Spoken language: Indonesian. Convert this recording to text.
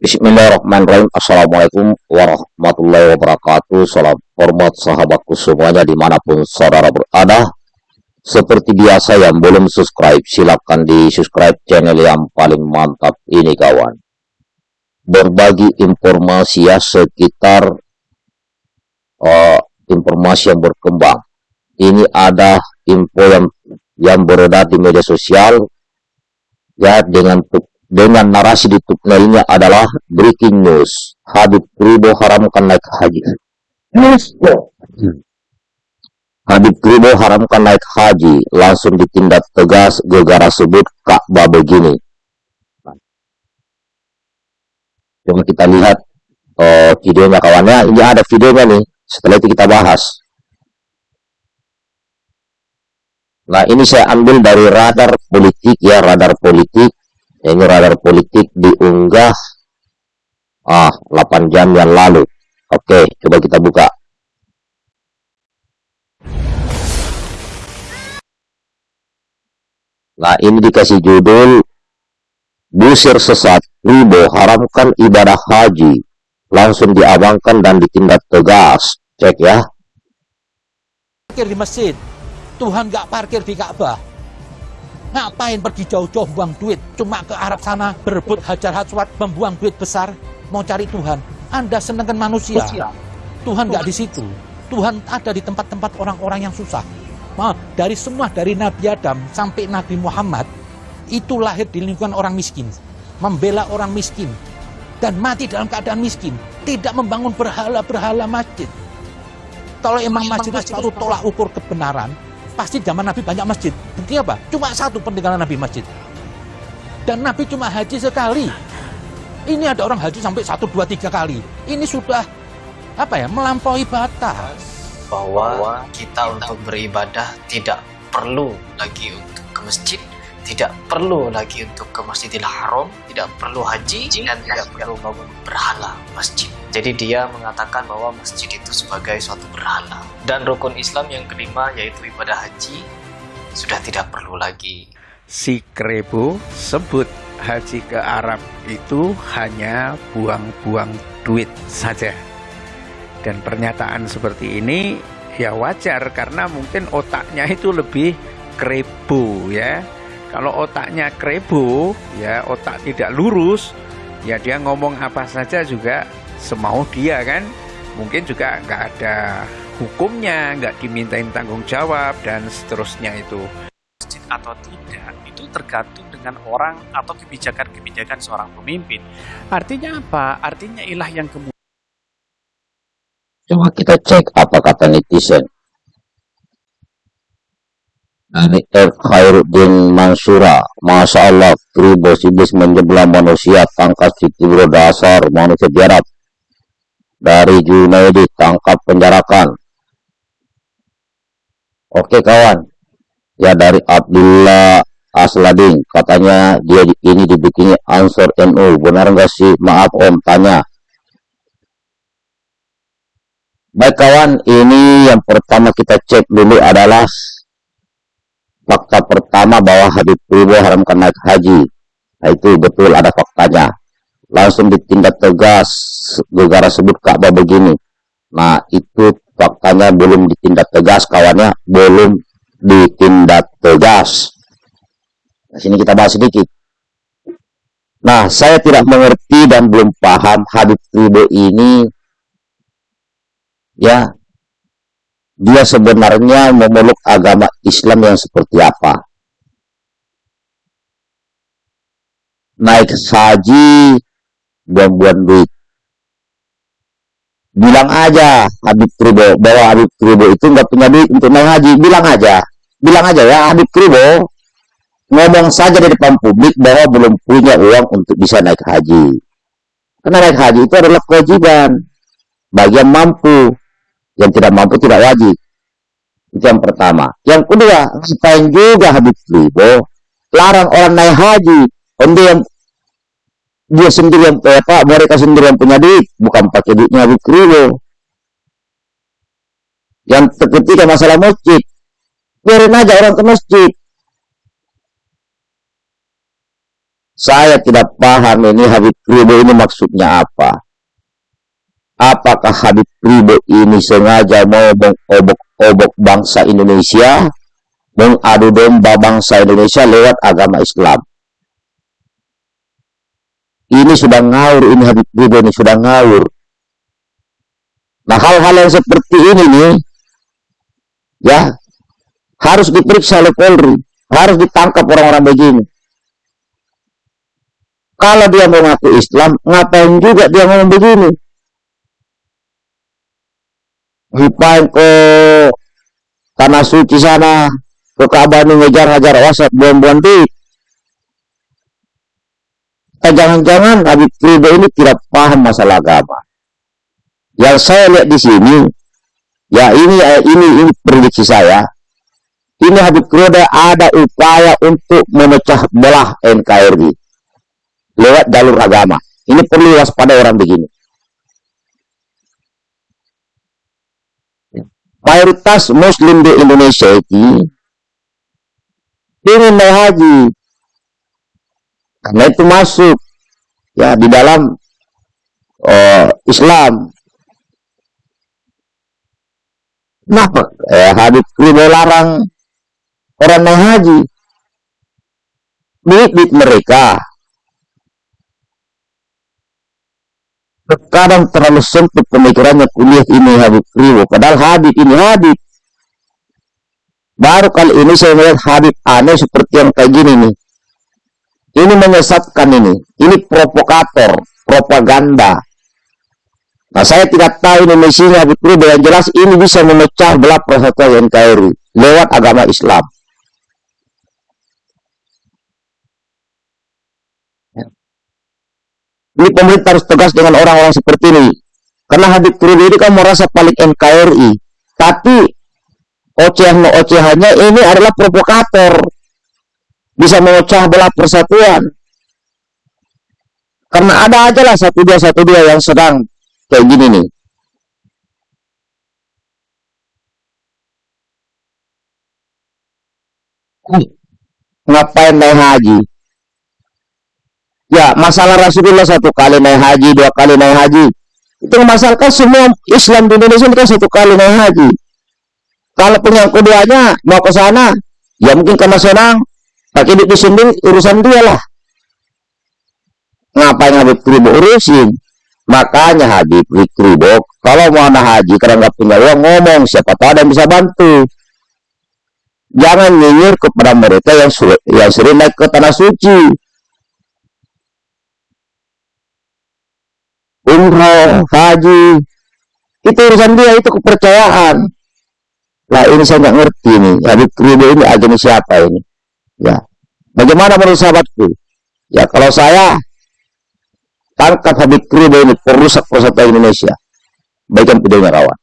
Bismillahirrahmanirrahim. Assalamualaikum warahmatullahi wabarakatuh. Salam hormat sahabatku semuanya di mana pun saudara berada. Seperti biasa yang belum subscribe, silakan di subscribe channel yang paling mantap ini kawan. Berbagi informasi ya sekitar uh, informasi yang berkembang. Ini ada info yang yang beredar di media sosial ya dengan dengan narasi di thumbnailnya adalah breaking news. Habib Ribo haramkan naik haji. Habib Ribo haramkan naik haji, langsung ditindak tegas gegara sebut Ka'bah begini. Coba kita lihat uh, videonya kawannya. Ini ada videonya nih. Setelah itu kita bahas. Nah ini saya ambil dari radar politik ya, radar politik ini radar politik diunggah ah 8 jam yang lalu. Oke coba kita buka. Nah ini dikasih judul busir sesat ribo haramkan ibadah haji langsung diabangkan dan ditindak tegas. Cek ya. Parkir di masjid. Tuhan gak parkir di Ka'bah Ngapain pergi jauh-jauh buang duit? Cuma ke Arab sana berebut hajar hajwat, membuang duit besar, mau cari Tuhan. Anda senangkan manusia. Tuhan nggak di situ. Tuhan ada di tempat-tempat orang-orang yang susah. Nah, dari semua, dari Nabi Adam sampai Nabi Muhammad, itu lahir di lingkungan orang miskin. Membela orang miskin. Dan mati dalam keadaan miskin. Tidak membangun berhala-berhala masjid. Kalau emang masjid itu tolak ukur kebenaran, Pasti zaman Nabi banyak masjid. Bukti apa? Cuma satu peninggalan Nabi masjid. Dan Nabi cuma haji sekali. Ini ada orang haji sampai satu, dua, tiga kali. Ini sudah apa ya melampaui batas. Bahwa kita untuk beribadah tidak perlu lagi untuk ke masjid, tidak perlu lagi untuk ke Masjidil Haram, tidak perlu haji, dan tidak perlu bangun berhala masjid. Jadi dia mengatakan bahwa masjid itu sebagai suatu berhala. Dan rukun Islam yang kelima yaitu ibadah haji sudah tidak perlu lagi. Si Krebo sebut haji ke Arab itu hanya buang-buang duit saja. Dan pernyataan seperti ini ya wajar karena mungkin otaknya itu lebih krebo ya kalau otaknya krebo, ya otak tidak lurus, ya dia ngomong apa saja juga semau dia kan. Mungkin juga nggak ada hukumnya, nggak dimintain tanggung jawab dan seterusnya itu. Atau tidak, itu tergantung dengan orang atau kebijakan-kebijakan seorang pemimpin. Artinya apa? Artinya ilah yang kemudian. Coba kita cek apa kata netizen dari F. Khairuddin Mansura Masya Allah Kribos iblis menjebelah manusia tangkap si Tibro dasar manusia biarab dari Junaidi tangkap penjarakan. Oke kawan. Ya dari Abdullah Asladin. Katanya dia ini dibikini answer NU benar enggak sih? Maaf om. Tanya. Baik kawan. Ini yang pertama kita cek dulu adalah fakta pertama bahwa Habib Ribo haramkan naik haji. Nah, itu betul ada faktanya. Langsung ditindak tegas negara sebut Ka'bah begini. Nah, itu faktanya belum ditindak tegas kawannya, belum ditindak tegas. Nah, sini kita bahas sedikit. Nah, saya tidak mengerti dan belum paham Habib Ribo ini ya dia sebenarnya memeluk agama Islam yang seperti apa. Naik haji, buang-buang duit. Bilang aja Habib Kribo, bahwa Habib Kribo itu nggak punya duit untuk naik haji. Bilang aja. Bilang aja ya Habib Kribo, ngomong saja di depan publik bahwa belum punya uang untuk bisa naik haji. Karena naik haji itu adalah kewajiban bagi yang mampu yang tidak mampu tidak wajib. Itu yang pertama. Yang kedua, ngapain juga Habib Ribo larang orang naik haji. Anda yang dia sendiri yang eh, Pak, mereka sendiri yang punya duit, bukan pakai duitnya Ribo. Yang ketiga masalah masjid, biarin aja orang ke masjid. Saya tidak paham ini Habib Ribo ini maksudnya apa. Apakah Habib Ribo ini sengaja mau mengobok-obok bangsa Indonesia, mengadu domba bangsa Indonesia lewat agama Islam? Ini sudah ngawur, ini Habib Ribo ini sudah ngawur. Nah hal-hal yang seperti ini nih, ya harus diperiksa oleh Polri, harus ditangkap orang-orang begini. Kalau dia mengaku Islam, ngapain juga dia ngomong begini? Ngapain ke tanah suci sana, ke Ka'bah ngejar-ngejar wasat buang-buang di. Eh, jangan-jangan Habib Rido ini tidak paham masalah agama. Yang saya lihat di sini, ya ini eh, ini ini prediksi saya. Ini Habib Rido ada upaya untuk memecah belah NKRI lewat jalur agama. Ini perlu waspada orang begini. Mayoritas Muslim di Indonesia ini ingin naik. Karena itu masuk ya di dalam uh, Islam. Kenapa? Eh, Rido larang orang naik haji. Duit-duit mereka Terkadang terlalu sempit pemikirannya kuliah ini Habib Riwo. Padahal Habib ini Habib. Baru kali ini saya melihat Habib aneh seperti yang kayak gini nih. Ini menyesatkan ini. Ini provokator, propaganda. Nah saya tidak tahu ini misinya Riwo. Yang jelas ini bisa memecah belah persatuan NKRI lewat agama Islam. Ini pemerintah harus tegas dengan orang-orang seperti ini. Karena Habib Kurdi ini kan merasa paling NKRI. Tapi ocehan-ocehannya ini adalah provokator. Bisa memecah belah persatuan. Karena ada aja lah satu dua satu dua yang sedang kayak gini nih. Ngapain naik haji? Ya, masalah Rasulullah satu kali naik haji, dua kali naik haji. Itu memasalkan semua Islam di Indonesia itu kan satu kali naik haji. Kalau punya keduanya mau ke sana, ya mungkin karena senang, pakai duit disunding urusan dia lah. Ngapain Habib Kribo urusin? Makanya Habib Kribo, kalau mau naik haji karena nggak punya uang ngomong, siapa tahu ada yang bisa bantu. Jangan nyinyir kepada mereka yang, yang sering naik ke tanah suci umroh, haji, itu urusan dia, itu kepercayaan. Lah ini saya nggak ngerti nih, Habib Rido ini agama siapa ini? Ya, bagaimana menurut sahabatku? Ya kalau saya tangkap Habib Rido ini perusak persatuan Indonesia, bagian videonya kawan.